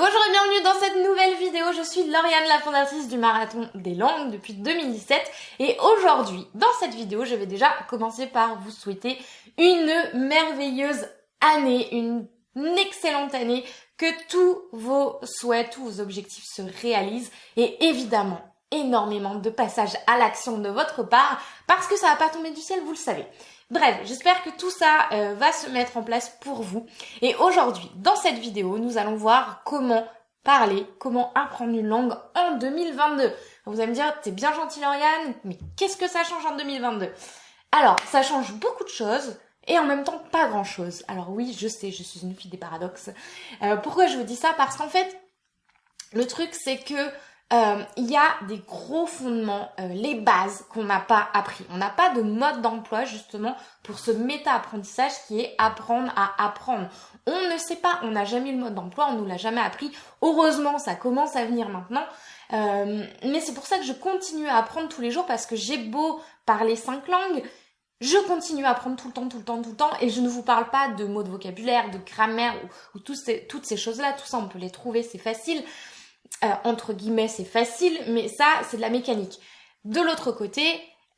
bonjour et bienvenue dans cette nouvelle vidéo. Je suis Lauriane, la fondatrice du Marathon des Langues depuis 2017. Et aujourd'hui, dans cette vidéo, je vais déjà commencer par vous souhaiter une merveilleuse année, une excellente année, que tous vos souhaits, tous vos objectifs se réalisent et évidemment énormément de passages à l'action de votre part parce que ça va pas tomber du ciel, vous le savez. Bref, j'espère que tout ça euh, va se mettre en place pour vous. Et aujourd'hui, dans cette vidéo, nous allons voir comment parler, comment apprendre une langue en 2022. Vous allez me dire, t'es bien gentil Lauriane, mais qu'est-ce que ça change en 2022 Alors, ça change beaucoup de choses et en même temps pas grand-chose. Alors oui, je sais, je suis une fille des paradoxes. Euh, pourquoi je vous dis ça? Parce qu'en fait, le truc c'est que euh, il y a des gros fondements, euh, les bases qu'on n'a pas appris. On n'a pas de mode d'emploi justement pour ce méta-apprentissage qui est apprendre à apprendre. On ne sait pas, on n'a jamais eu le mode d'emploi, on nous l'a jamais appris. Heureusement, ça commence à venir maintenant. Euh, mais c'est pour ça que je continue à apprendre tous les jours parce que j'ai beau parler cinq langues, je continue à apprendre tout le temps, tout le temps, tout le temps, et je ne vous parle pas de mots de vocabulaire, de grammaire ou, toutes ces choses-là, tout ça on peut les trouver, c'est facile. Euh, entre guillemets, c'est facile, mais ça, c'est de la mécanique. De l'autre côté,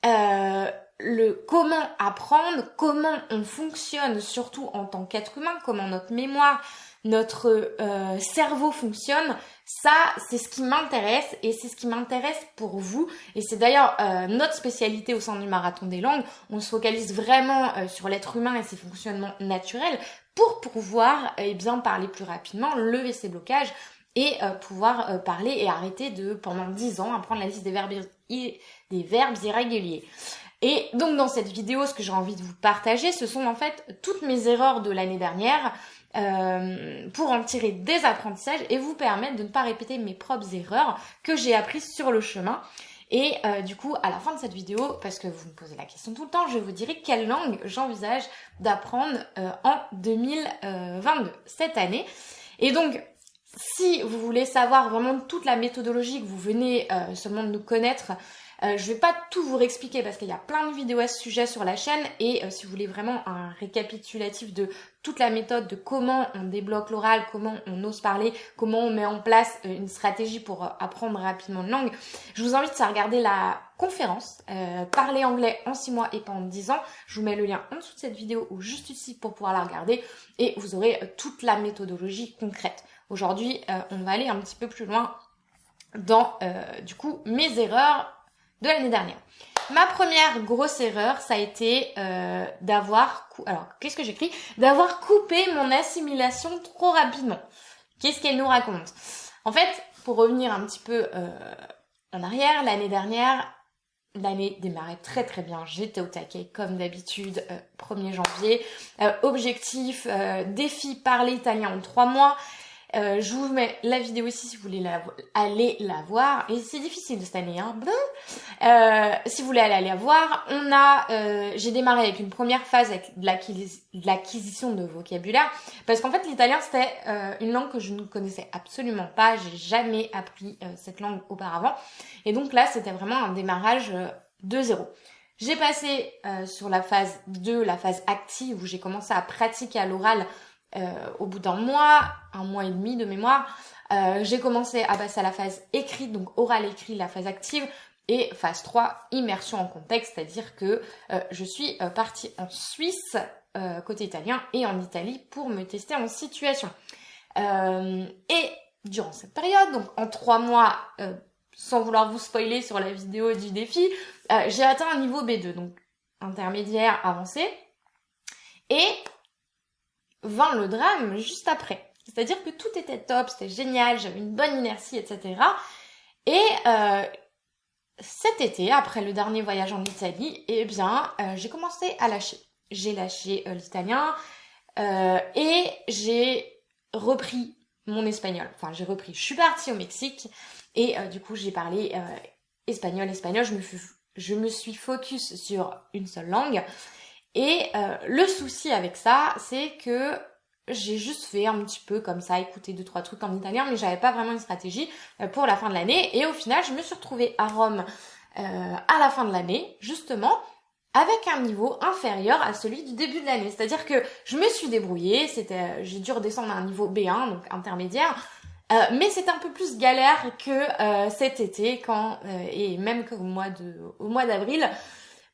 euh, le comment apprendre, comment on fonctionne, surtout en tant qu'être humain, comment notre mémoire, notre euh, cerveau fonctionne, ça, c'est ce qui m'intéresse et c'est ce qui m'intéresse pour vous. Et c'est d'ailleurs notre spécialité au sein du marathon des langues. On se focalise vraiment sur l'être humain et ses fonctionnements naturels pour pouvoir eh bien parler plus rapidement, lever ses blocages, et euh, pouvoir euh, parler et arrêter de, pendant 10 ans, apprendre la liste des verbes, des verbes irréguliers. Et donc dans cette vidéo, ce que j'ai envie de vous partager, ce sont en fait toutes mes erreurs de l'année dernière euh, pour en tirer des apprentissages et vous permettre de ne pas répéter mes propres erreurs que j'ai apprises sur le chemin. Et du coup, à la fin de cette vidéo, parce que vous me posez la question tout le temps, je vous dirai quelle langue j'envisage d'apprendre en 2022, cette année. Et donc, si vous voulez savoir vraiment toute la méthodologie que vous venez euh, seulement de nous connaître, euh, je vais pas tout vous réexpliquer parce qu'il y a plein de vidéos à ce sujet sur la chaîne et euh, si vous voulez vraiment un récapitulatif de toute la méthode de comment on débloque l'oral, comment on ose parler, comment on met en place une stratégie pour apprendre rapidement une langue, je vous invite à regarder la conférence Parler anglais en 6 mois et pas en 10 ans. Je vous mets le lien en dessous de cette vidéo ou juste ici pour pouvoir la regarder et vous aurez toute la méthodologie concrète. Aujourd'hui, euh, on va aller un petit peu plus loin dans, euh, du coup, mes erreurs de l'année dernière. Ma première grosse erreur, ça a été euh, d'avoir... Alors, qu'est-ce que j'écris? D'avoir coupé mon assimilation trop rapidement. Qu'est-ce qu'elle nous raconte? En fait, pour revenir un petit peu en arrière, l'année dernière, L'année démarrait très très bien, j'étais au taquet comme d'habitude, 1er janvier. objectif, défi parler italien en 3 mois. Euh, je vous mets la vidéo ici si vous voulez la, aller la voir. Et c'est difficile cette année, hein. Euh, si vous voulez aller la voir, on a, euh, j'ai démarré avec une première phase avec de l'acquisition de vocabulaire, parce qu'en fait l'italien c'était une langue que je ne connaissais absolument pas. J'ai jamais appris cette langue auparavant, et donc là c'était vraiment un démarrage de zéro. J'ai passé sur la phase 2, la phase active, où j'ai commencé à pratiquer à l'oral euh, au bout d'un mois, un mois et demi de mémoire, euh, j'ai commencé à passer à la phase écrite, donc oral écrit, la phase active, et phase 3, immersion en contexte, c'est-à-dire que euh, je suis partie en Suisse, côté italien, et en Italie pour me tester en situation. et durant cette période, donc en trois mois, sans vouloir vous spoiler sur la vidéo du défi, j'ai atteint un niveau B2, donc intermédiaire avancé. Et vint le drame juste après. C'est-à-dire que tout était top, c'était génial, j'avais une bonne inertie, etc. Et euh, cet été, après le dernier voyage en Italie, eh bien, euh, j'ai commencé à lâcher. J'ai lâché euh, l'italien et j'ai repris mon espagnol. Enfin, j'ai repris. Je suis partie au Mexique et du coup, j'ai parlé espagnol, espagnol. Je me, je me suis focus sur une seule langue. Et euh, le souci avec ça, c'est que j'ai juste fait un petit peu comme ça, écouter deux trois trucs en italien, mais j'avais pas vraiment une stratégie euh, pour la fin de l'année. Et au final, je me suis retrouvée à Rome euh, à la fin de l'année, justement, avec un niveau inférieur à celui du début de l'année. C'est-à-dire que je me suis débrouillée, c'était, j'ai dû redescendre à un niveau B1, donc intermédiaire, mais c'est un peu plus galère que cet été quand et même qu'au au mois d'avril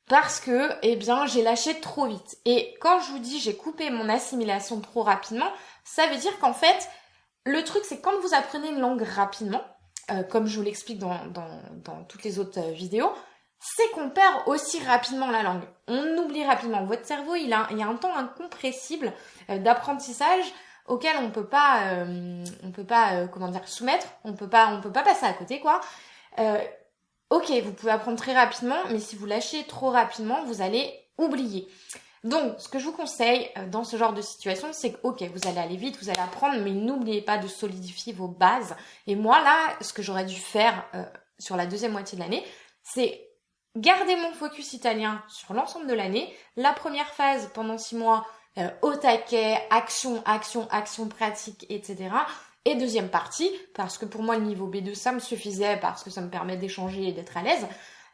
parce que eh bien j'ai lâché trop vite. Et quand je vous dis j'ai coupé mon assimilation trop rapidement, ça veut dire qu'en fait le truc c'est quand vous apprenez une langue rapidement, euh, comme je vous l'explique dans, dans, toutes les autres euh, vidéos, c'est qu'on perd aussi rapidement la langue. On oublie rapidement. Votre cerveau, il, a, il y a un temps incompressible euh, d'apprentissage auquel on peut pas, on peut pas, comment dire, soumettre. On peut pas, on peut pas passer à côté, quoi. Ok, vous pouvez apprendre très rapidement, mais si vous lâchez trop rapidement, vous allez oublier. Donc, ce que je vous conseille euh, dans ce genre de situation, c'est que, ok, vous allez aller vite, vous allez apprendre, mais n'oubliez pas de solidifier vos bases. Et moi, là, ce que j'aurais dû faire euh, sur la deuxième moitié de l'année, c'est garder mon focus italien sur l'ensemble de l'année. La première phase, pendant six mois, euh, au taquet, action, action, action pratique, etc. Et deuxième partie, parce que pour moi, le niveau B2, ça me suffisait, parce que ça me permet d'échanger et d'être à l'aise.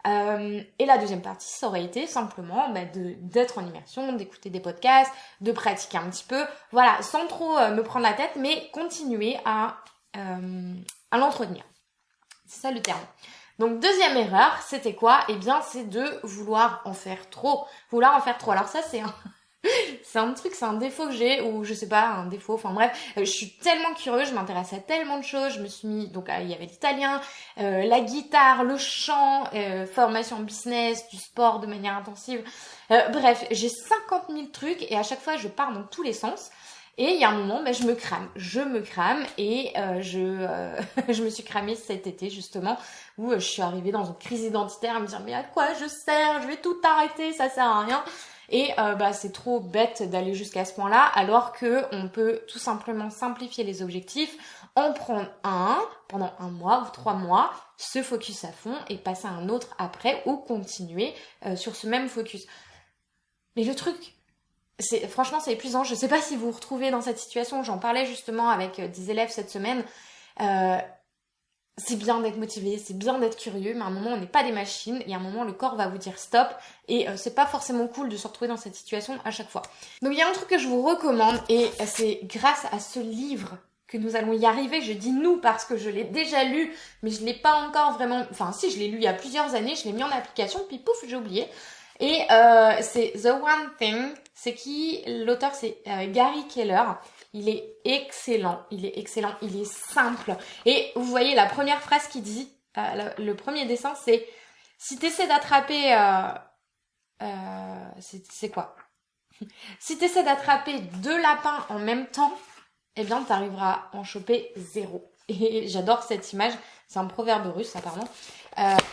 Euh, et la deuxième partie, ça aurait été simplement bah, d'être en immersion, d'écouter des podcasts, de pratiquer un petit peu, voilà, sans trop euh, me prendre la tête, mais continuer à, euh, à l'entretenir. C'est ça le terme. Donc deuxième erreur, c'était quoi? Eh bien, c'est de vouloir en faire trop. Vouloir en faire trop. Alors ça, c'est un, c'est un truc, c'est un défaut que j'ai, ou je sais pas, un défaut, enfin bref, euh, je suis tellement curieuse, je m'intéresse à tellement de choses, je me suis mis, donc il y avait l'italien, euh, la guitare, le chant, euh, formation business, du sport de manière intensive, bref, j'ai 50 000 trucs et à chaque fois je pars dans tous les sens. Et il y a un moment, ben, je me crame, je me crame et je, je me suis cramée cet été justement où je suis arrivée dans une crise identitaire à me dire mais à quoi je sers, je vais tout arrêter, ça sert à rien. Et euh, bah, c'est trop bête d'aller jusqu'à ce point-là, alors que on peut tout simplement simplifier les objectifs, en prendre un pendant un mois ou trois mois, se focus à fond et passer à un autre après ou continuer euh, sur ce même focus. Mais le truc, c'est franchement c'est épuisant. Je sais pas si vous vous retrouvez dans cette situation. J'en parlais justement avec euh, des élèves cette semaine c'est bien d'être motivé, c'est bien d'être curieux, mais à un moment on n'est pas des machines et à un moment le corps va vous dire stop et euh, c'est pas forcément cool de se retrouver dans cette situation à chaque fois. Donc il y a un truc que je vous recommande et c'est grâce à ce livre que nous allons y arriver. Je dis nous parce que je l'ai déjà lu, mais je l'ai pas encore vraiment. Enfin si, je l'ai lu il y a plusieurs années, je l'ai mis en application, puis pouf, j'ai oublié. Et euh, c'est The One Thing. C'est qui? L'auteur c'est euh, Gary Keller. Il est excellent, il est excellent, il est simple. Et vous voyez la première phrase qui dit, euh, le, premier dessin, c'est si tu essaies d'attraper... Euh, euh, c'est quoi? Si tu d'attraper deux lapins en même temps, eh bien, tu arriveras à en choper zéro. Et j'adore cette image, c'est un proverbe russe apparemment.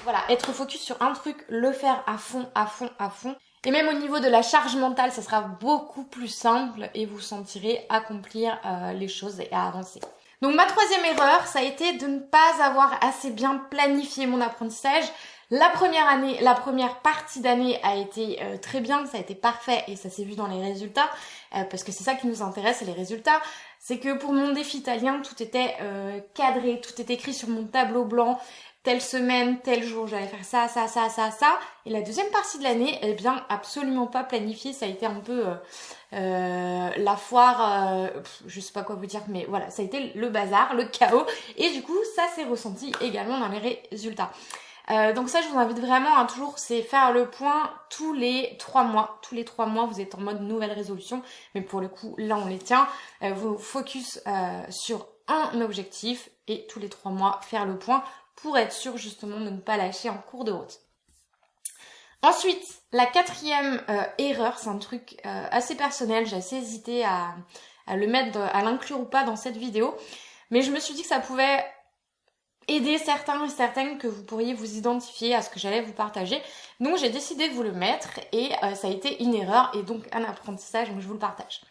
voilà, être focus sur un truc, le faire à fond, à fond, à fond. Et même au niveau de la charge mentale, ça sera beaucoup plus simple et vous sentirez accomplir euh, les choses et avancer. Donc ma troisième erreur, ça a été de ne pas avoir assez bien planifié mon apprentissage. La première année, la première partie d'année a été euh, très bien, ça a été parfait et ça s'est vu dans les résultats, euh, parce que c'est ça qui nous intéresse, les résultats. C'est que pour mon défi italien, tout était cadré, tout était écrit sur mon tableau blanc telle semaine, tel jour, j'allais faire ça, ça, ça, ça, ça. Et la deuxième partie de l'année, eh bien, absolument pas planifiée. Ça a été un peu euh, euh, la foire, euh, je sais pas quoi vous dire, mais voilà, ça a été le bazar, le chaos. Et du coup, ça s'est ressenti également dans les résultats. donc ça, je vous invite vraiment à toujours, c'est faire le point tous les trois mois. Tous les trois mois, vous êtes en mode nouvelle résolution. Mais pour le coup, là, on les tient. vous focus sur un objectif et tous les trois mois, faire le point pour être sûr justement de ne pas lâcher en cours de route. Ensuite, la quatrième euh, erreur, c'est un truc euh, assez personnel, j'ai assez hésité à, le mettre, à l'inclure ou pas dans cette vidéo, mais je me suis dit que ça pouvait aider certains et certaines que vous pourriez vous identifier à ce que j'allais vous partager. Donc j'ai décidé de vous le mettre et euh, ça a été une erreur et donc un apprentissage, donc je vous le partage.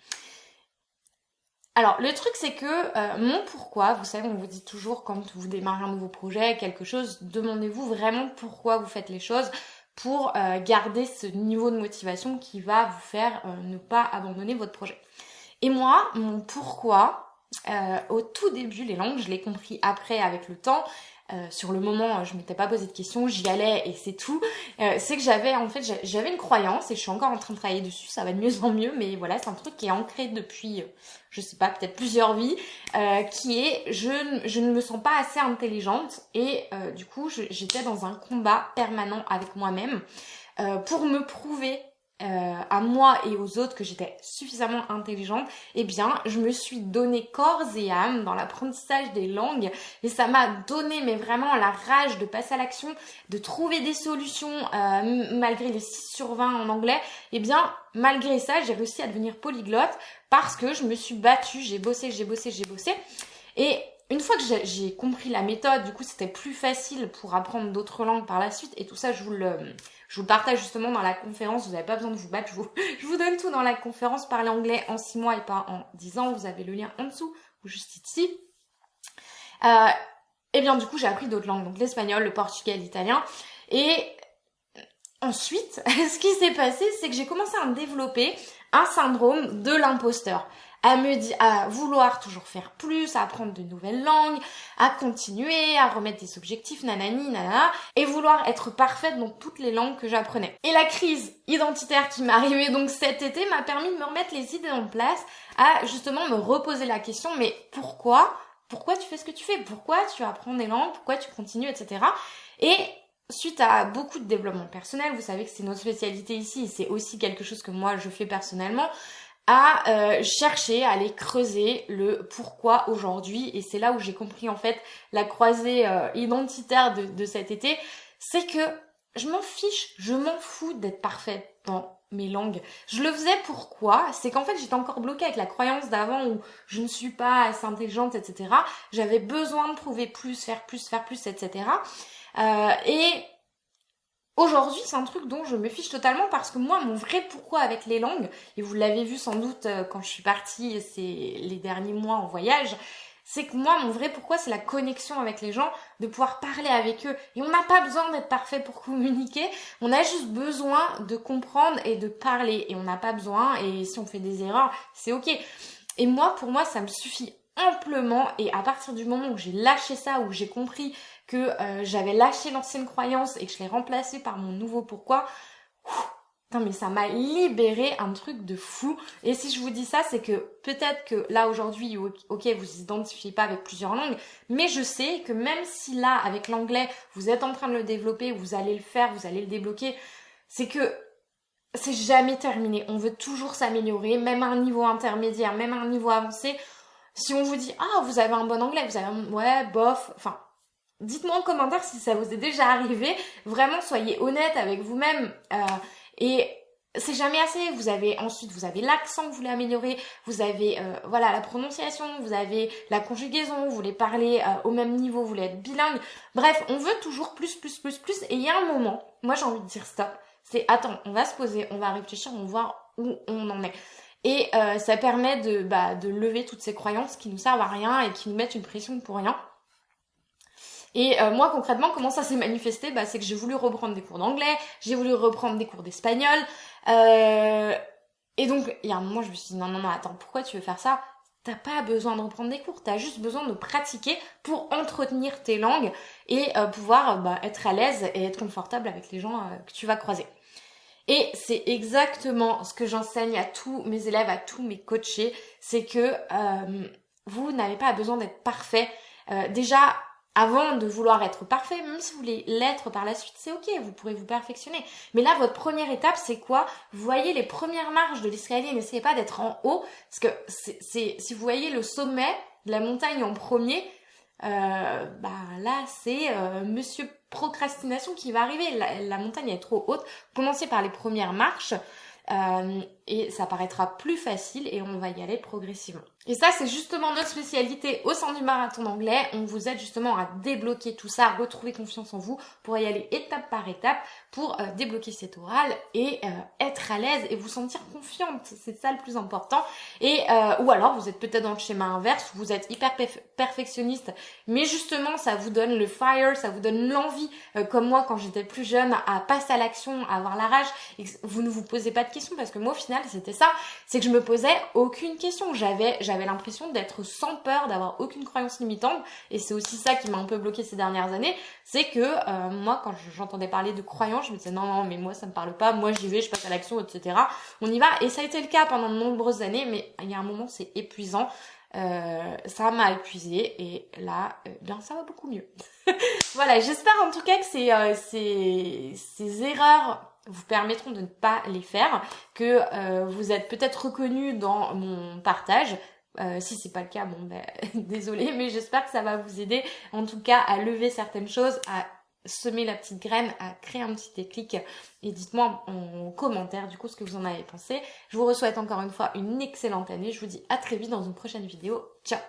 Alors, le truc, c'est que euh, mon pourquoi, vous savez, on vous dit toujours quand vous démarrez un nouveau projet, quelque chose, demandez-vous vraiment pourquoi vous faites les choses pour euh, garder ce niveau de motivation qui va vous faire euh, ne pas abandonner votre projet. Et moi, mon pourquoi, au tout début, les langues, je l'ai compris après avec le temps, euh, sur le moment, je m'étais pas posé de questions, j'y allais et c'est tout. Euh, c'est que j'avais en fait j'avais une croyance et je suis encore en train de travailler dessus, ça va de mieux en mieux, mais voilà, c'est un truc qui est ancré depuis, euh, je sais pas, peut-être plusieurs vies, qui est je, je ne me sens pas assez intelligente et du coup j'étais dans un combat permanent avec moi-même pour me prouver euh, à moi et aux autres que j'étais suffisamment intelligente, eh bien, je me suis donné corps et âme dans l'apprentissage des langues et ça m'a donné mais vraiment la rage de passer à l'action, de trouver des solutions euh, malgré les 6 sur 20 en anglais. Eh bien, malgré ça, j'ai réussi à devenir polyglotte parce que je me suis battue, j'ai bossé, j'ai bossé, j'ai bossé. Et une fois que j'ai compris la méthode, du coup, c'était plus facile pour apprendre d'autres langues par la suite. Et tout ça, je vous le, je vous le partage justement dans la conférence. Vous n'avez pas besoin de vous battre. Je vous, donne tout dans la conférence. Parler anglais en 6 mois et pas en 10 ans. Vous avez le lien en dessous ou juste ici. Euh, et bien, du coup, j'ai appris d'autres langues. Donc, l'espagnol, le portugais, l'italien. Et ensuite, ce qui s'est passé, c'est que j'ai commencé à me développer un syndrome de l'imposteur à me dire, à vouloir toujours faire plus, à apprendre de nouvelles langues, à continuer, à remettre des objectifs, nanani, nanana, et vouloir être parfaite dans toutes les langues que j'apprenais. Et la crise identitaire qui m'est arrivée donc cet été m'a permis de me remettre les idées en place, à justement me reposer la question, mais pourquoi? Pourquoi tu fais ce que tu fais, pourquoi tu apprends des langues, pourquoi tu continues, etc. Et suite à beaucoup de développement personnel, vous savez que c'est notre spécialité ici, c'est aussi quelque chose que moi je fais personnellement, à euh, chercher, à aller creuser le pourquoi aujourd'hui. Et c'est là où j'ai compris en fait la croisée euh, identitaire de, cet été. C'est que je m'en fiche, je m'en fous d'être parfaite dans mes langues. Je le faisais pourquoi? C'est qu'en fait j'étais encore bloquée avec la croyance d'avant où je ne suis pas assez intelligente, etc. J'avais besoin de prouver plus, faire plus, faire plus, etc. Et Aujourd'hui, c'est un truc dont je me fiche totalement parce que moi, mon vrai pourquoi avec les langues, et vous l'avez vu sans doute euh, quand je suis partie ces les derniers mois en voyage, c'est que moi, mon vrai pourquoi, c'est la connexion avec les gens, de pouvoir parler avec eux. Et on n'a pas besoin d'être parfait pour communiquer, on a juste besoin de comprendre et de parler. Et on n'a pas besoin, et si on fait des erreurs, c'est ok. Et moi, pour moi, ça me suffit amplement. Et à partir du moment où j'ai lâché ça, où j'ai compris que euh, j'avais lâché l'ancienne croyance et que je l'ai remplacée par mon nouveau pourquoi, Putain, mais ça m'a libéré un truc de fou. Et si je vous dis ça, c'est que peut-être que là aujourd'hui, ok, vous identifiez pas avec plusieurs langues, mais je sais que même si là, avec l'anglais, vous êtes en train de le développer, vous allez le faire, vous allez le débloquer, c'est que c'est jamais terminé. On veut toujours s'améliorer, même à un niveau intermédiaire, même à un niveau avancé. Si on vous dit, ah, vous avez un bon anglais, vous avez un, ouais, bof, enfin, dites-moi en commentaire si ça vous est déjà arrivé. Vraiment, soyez honnête avec vous-même. Euh, et c'est jamais assez. Vous avez ensuite, vous avez l'accent que vous voulez améliorer, vous avez euh, voilà la prononciation, vous avez la conjugaison, vous voulez parler euh, au même niveau, vous voulez être bilingue. Bref, on veut toujours plus, plus, plus, plus. Et il y a un moment, moi j'ai envie de dire stop. C'est attends, on va se poser, on va réfléchir, on va voir où on en est. Et euh, ça permet de, bah, de lever toutes ces croyances qui nous servent à rien et qui nous mettent une pression pour rien. Et euh, moi concrètement, comment ça s'est manifesté? Bah, C'est que j'ai voulu reprendre des cours d'anglais, j'ai voulu reprendre des cours d'espagnol. Euh, et donc, il y a un moment, je me suis dit, non, non, non, attends, pourquoi tu veux faire ça? T'as pas besoin de reprendre des cours, t'as juste besoin de pratiquer pour entretenir tes langues et euh, pouvoir bah, être à l'aise et être confortable avec les gens que tu vas croiser. Et c'est exactement ce que j'enseigne à tous mes élèves, à tous mes coachés, c'est que vous n'avez pas besoin d'être parfait. déjà, avant de vouloir être parfait, même si vous voulez l'être par la suite, c'est ok, vous pourrez vous perfectionner. Mais là, votre première étape, c'est quoi? Voyez les premières marches de l'escalier, n'essayez pas d'être en haut, parce que si vous voyez le sommet de la montagne en premier, euh, bah là, c'est euh, Monsieur Procrastination qui va arriver. La, la, montagne est trop haute. Commencez par les premières marches. Euh, et ça paraîtra plus facile et on va y aller progressivement. Et ça, c'est justement notre spécialité au sein du marathon d'anglais. On vous aide justement à débloquer tout ça, à retrouver confiance en vous pour y aller étape par étape pour euh, débloquer cet oral et euh, être à l'aise et vous sentir confiante. C'est ça le plus important. Et ou alors vous êtes peut-être dans le schéma inverse, vous êtes hyper perfectionniste, mais justement ça vous donne le fire, ça vous donne l'envie, comme moi quand j'étais plus jeune, à passer à l'action, à avoir la rage. Et vous ne vous posez pas de questions parce que moi au final c'était ça. C'est que je me posais aucune question. J'avais, j'avais l'impression d'être sans peur, d'avoir aucune croyance limitante. Et c'est aussi ça qui m'a un peu bloqué ces dernières années. C'est que euh, moi, quand j'entendais parler de croyance, je me disais non, non, mais moi ça me parle pas. Moi j'y vais, je passe à l'action, etc. On y va. Et ça a été le cas pendant de nombreuses années. Mais il y a un moment, c'est épuisant. Euh, ça m'a épuisé et là, euh, ça va beaucoup mieux. voilà, j'espère en tout cas que ces, euh, ces, ces erreurs vous permettront de ne pas les faire, que euh, vous êtes peut-être reconnu dans mon partage. Euh, si c'est pas le cas, bon ben désolé, mais j'espère que ça va vous aider en tout cas à lever certaines choses, à semer la petite graine, à créer un petit déclic et dites-moi en commentaire du coup ce que vous en avez pensé. Je vous souhaite encore une fois une excellente année. Je vous dis à très vite dans une prochaine vidéo. Ciao